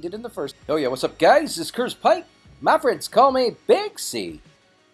did in the first. Oh yeah, what's up guys? This is Curse Pike. My friends call me Big C.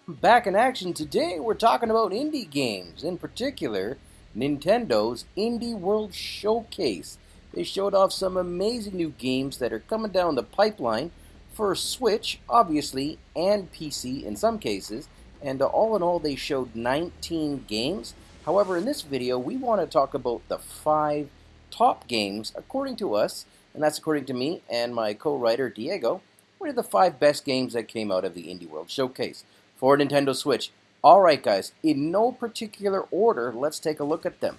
Back in action today, we're talking about indie games, in particular, Nintendo's Indie World Showcase. They showed off some amazing new games that are coming down the pipeline for Switch, obviously, and PC in some cases. And all in all, they showed 19 games. However, in this video, we want to talk about the five top games, according to us, and that's according to me and my co-writer Diego. What are the five best games that came out of the Indie World Showcase for Nintendo Switch? Alright guys, in no particular order, let's take a look at them.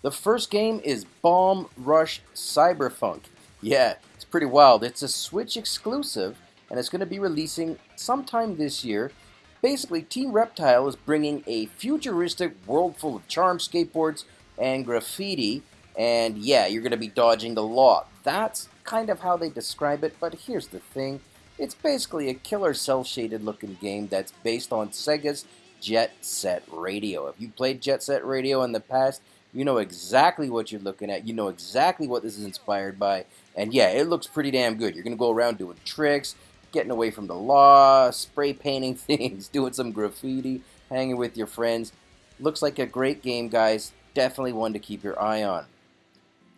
The first game is Bomb Rush Cyberfunk. Yeah, it's pretty wild. It's a Switch exclusive, and it's going to be releasing sometime this year. Basically, Team Reptile is bringing a futuristic world full of charm skateboards and graffiti and yeah, you're going to be dodging the law. That's kind of how they describe it, but here's the thing. It's basically a killer cel-shaded looking game that's based on Sega's Jet Set Radio. If you played Jet Set Radio in the past, you know exactly what you're looking at. You know exactly what this is inspired by. And yeah, it looks pretty damn good. You're going to go around doing tricks, getting away from the law, spray painting things, doing some graffiti, hanging with your friends. Looks like a great game, guys. Definitely one to keep your eye on.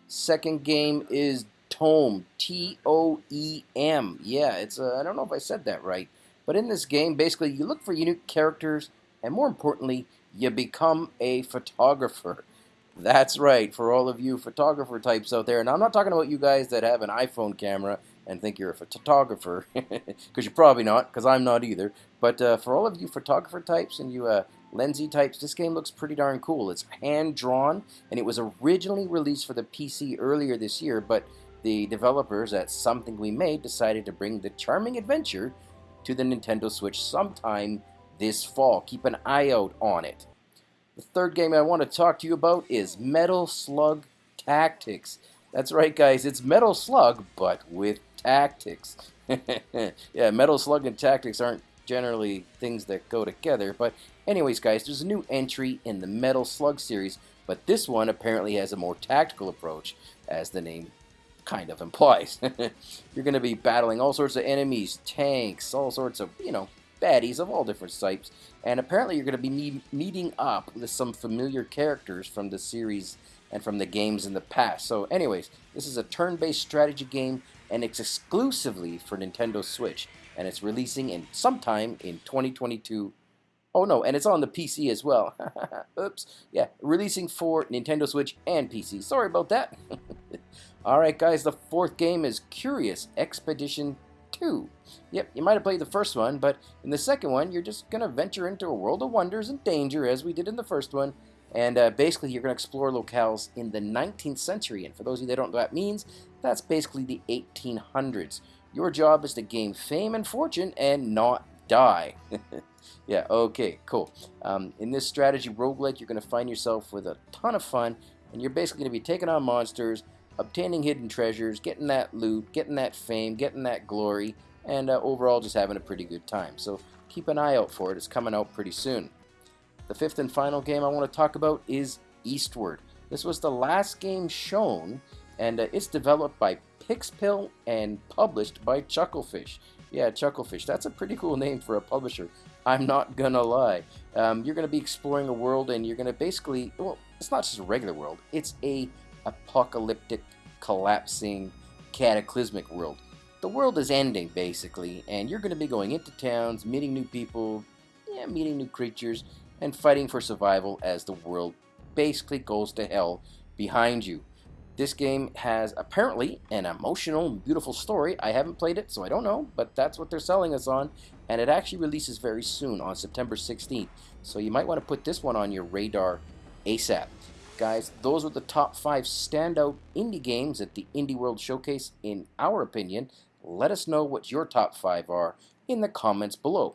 Second game is Tome, T-O-E-M. Yeah, it's uh, I don't know if I said that right. But in this game, basically, you look for unique characters, and more importantly, you become a photographer. That's right, for all of you photographer types out there. And I'm not talking about you guys that have an iPhone camera and think you're a photographer, because you're probably not, because I'm not either. But uh, for all of you photographer types and you uh, Lensy types, this game looks pretty darn cool. It's hand-drawn, and it was originally released for the PC earlier this year, but the developers at Something We Made decided to bring the charming adventure to the Nintendo Switch sometime this fall. Keep an eye out on it. The third game I want to talk to you about is Metal Slug Tactics. That's right, guys, it's Metal Slug, but with tactics. yeah, Metal Slug and tactics aren't generally things that go together. But anyways, guys, there's a new entry in the Metal Slug series, but this one apparently has a more tactical approach, as the name kind of implies. You're going to be battling all sorts of enemies, tanks, all sorts of, you know, baddies of all different types. And apparently you're going to be meet meeting up with some familiar characters from the series and from the games in the past. So anyways, this is a turn-based strategy game and it's exclusively for Nintendo Switch and it's releasing in sometime in 2022. Oh no, and it's on the PC as well. Oops. Yeah, releasing for Nintendo Switch and PC. Sorry about that. Alright guys, the fourth game is Curious Expedition 2. Yep, you might have played the first one, but in the second one, you're just going to venture into a world of wonders and danger, as we did in the first one. And uh, basically, you're going to explore locales in the 19th century. And for those of you that don't know what that means, that's basically the 1800s. Your job is to gain fame and fortune and not die. yeah, okay, cool. Um, in this strategy roguelike, you're going to find yourself with a ton of fun, and you're basically going to be taking on monsters, obtaining hidden treasures, getting that loot, getting that fame, getting that glory, and uh, overall just having a pretty good time. So keep an eye out for it. It's coming out pretty soon. The fifth and final game I want to talk about is Eastward. This was the last game shown, and uh, it's developed by Pixpil and published by Chucklefish. Yeah, Chucklefish. That's a pretty cool name for a publisher. I'm not gonna lie. Um, you're gonna be exploring a world, and you're gonna basically well, it's not just a regular world. It's a apocalyptic, collapsing, cataclysmic world. The world is ending basically, and you're gonna be going into towns, meeting new people, yeah, meeting new creatures, and fighting for survival as the world basically goes to hell behind you. This game has apparently an emotional, beautiful story. I haven't played it, so I don't know, but that's what they're selling us on. And it actually releases very soon on September 16th. So you might want to put this one on your radar ASAP. Guys, those were the top five standout indie games at the Indie World Showcase in our opinion. Let us know what your top five are in the comments below.